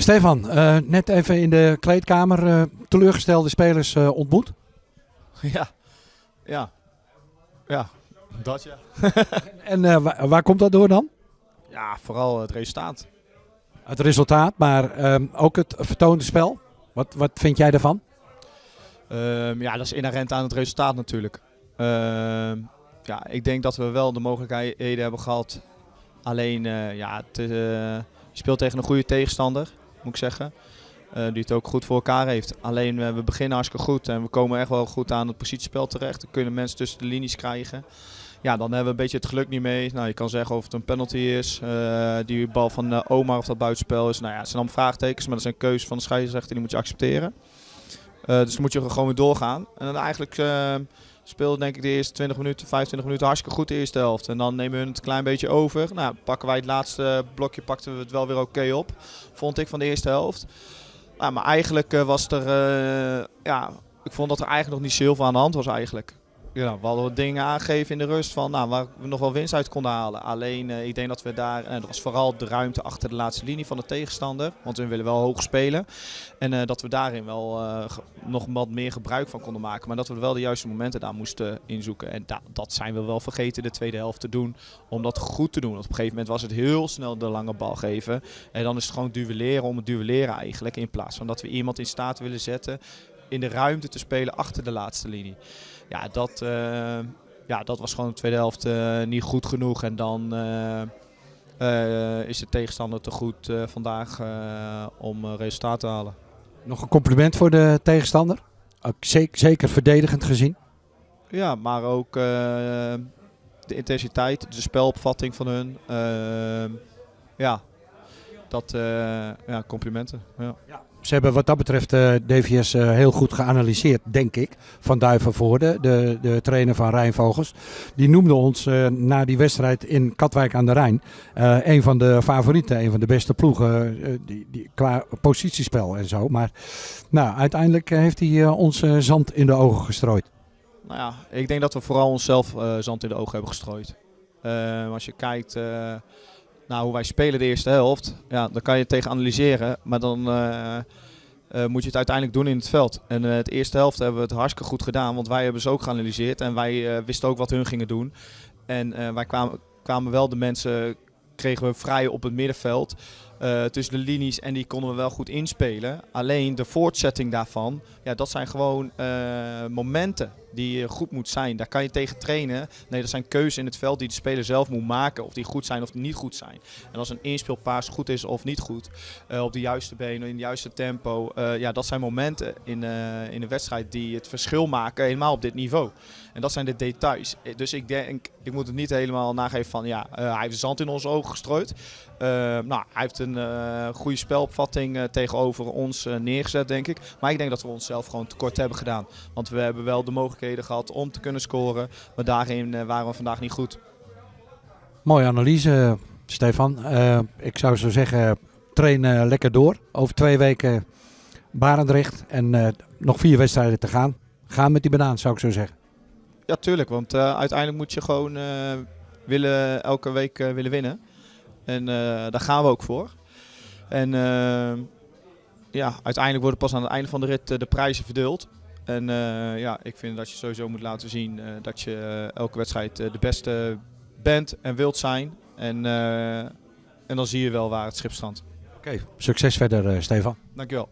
Stefan, eh, net even in de kleedkamer eh, teleurgestelde spelers eh, ontmoet. Ja, ja, ja, dat ja. En waar, waar komt dat door dan? Ja, vooral het resultaat. Het resultaat, maar ehm, ook het vertoonde spel. Wat, wat vind jij daarvan? Ehm, ja, dat is inherent aan het resultaat natuurlijk. Ehm, ja, ik denk dat we wel de mogelijkheden hebben gehad. Alleen, ja, het, je speelt tegen een goede tegenstander, moet ik zeggen. eh, die het ook goed voor elkaar heeft. Alleen, eh, we beginnen hartstikke goed en we komen echt wel goed aan het positiespel terecht. Dan kunnen mensen tussen de linies krijgen. Ja, dan hebben we een beetje het geluk niet mee. Nou, je kan zeggen of het een penalty is. eh, die bal van Omar of dat buitenspel is. Nou ja, het zijn allemaal vraagtekens, maar dat zijn keuzes van de scheidsrechter. Die moet je accepteren. Dus moet je gewoon weer doorgaan. En dan eigenlijk eh speelde denk ik de eerste 20 minuten, 25 minuten hartstikke goed de eerste helft. En dan nemen we het een klein beetje over. Nou, pakken wij het laatste blokje, pakten we het wel weer oké op. Vond ik van de eerste helft. Nou, maar eigenlijk eh, was er, eh, ja, ik vond dat er eigenlijk nog niet zoveel aan de hand was eigenlijk. Ja, we hadden dingen aangegeven in de rust van, nou, waar we nog wel winst uit konden halen. Alleen, eh, ik denk dat we daar, en dat was vooral de ruimte achter de laatste linie van de tegenstander. Want we willen wel hoog spelen. En eh, dat we daarin wel eh, nog wat meer gebruik van konden maken. Maar dat we wel de juiste momenten daar moesten inzoeken. En da- dat zijn we wel vergeten de tweede helft te doen. Om dat goed te doen. Op een gegeven moment was het heel snel de lange bal geven. En dan is het gewoon duelleren om het duelleren eigenlijk. In plaats van dat we iemand in staat willen zetten in de ruimte te spelen achter de laatste linie. Ja, dat, eh, ja, dat was gewoon de tweede helft eh, niet goed genoeg. En dan eh, is de tegenstander te goed vandaag om resultaat te halen. Nog een compliment voor de tegenstander. Ook zeker, zeker verdedigend gezien. Ja, maar ook de intensiteit, de spelopvatting van hun. Ja, dat, eh, ja, complimenten. Ja. Ze hebben wat dat betreft eh, DVS eh, heel goed geanalyseerd, denk ik. Van Duivenvoorde, de, de trainer van Rijnvogels. Die noemde ons na die wedstrijd in Katwijk aan de Rijn een van de favorieten, een van de beste ploegen die, die, qua positiespel en zo. Maar nou, uiteindelijk heeft hij ons zand in de ogen gestrooid. Nou ja, ik denk dat we vooral onszelf eh, zand in de ogen hebben gestrooid. Eh, als je kijkt naar hoe wij spelen de eerste helft, ja, dan kan je het tegen analyseren. Maar dan eh, eh, moet je het uiteindelijk doen in het veld. En eh het eerste helft hebben we het hartstikke goed gedaan, want wij hebben ze ook geanalyseerd. En wij wisten ook wat hun gingen doen. En wij kwamen, kwamen wel de mensen, kregen we vrij op het middenveld. tussen de linies en die konden we wel goed inspelen. Alleen de voortzetting daarvan, ja, dat zijn gewoon momenten die eh, goed moet zijn. Daar kan je tegen trainen. Nee, dat zijn keuzes in het veld die de speler zelf moet maken. Of die goed zijn of niet goed zijn. En als een inspeelpaas goed is of niet goed, eh, op de juiste benen, in het juiste tempo. eh, ja, dat zijn momenten in, eh, in een wedstrijd die het verschil maken, helemaal op dit niveau. En dat zijn de details. Dus ik denk, ik moet het niet helemaal nageven van, ja, hij heeft zand in onze ogen gestrooid. Nou, hij heeft een goede spelopvatting tegenover ons neergezet, denk ik. Maar ik denk dat we onszelf gewoon tekort hebben gedaan. Want we hebben wel de mogelijkheden gehad om te kunnen scoren. Maar daarin eh, waren we vandaag niet goed. Mooie analyse, Stefan. Eh, ik zou zo zeggen, train eh, lekker door. Over twee weken Barendrecht en eh, nog vier wedstrijden te gaan. Ga met die banaan, zou ik zo zeggen. Ja, tuurlijk. Want eh, uiteindelijk moet je gewoon eh, willen, elke week eh, willen winnen. En eh, daar gaan we ook voor. En eh, ja, uiteindelijk worden pas aan het einde van de rit eh, de prijzen verdeeld. En eh, ja, ik vind dat je sowieso moet laten zien eh, dat je eh, elke wedstrijd de beste bent en wilt zijn. En, en dan zie je wel waar het schip strandt. Oké, succes verder, Stefan. Dankjewel.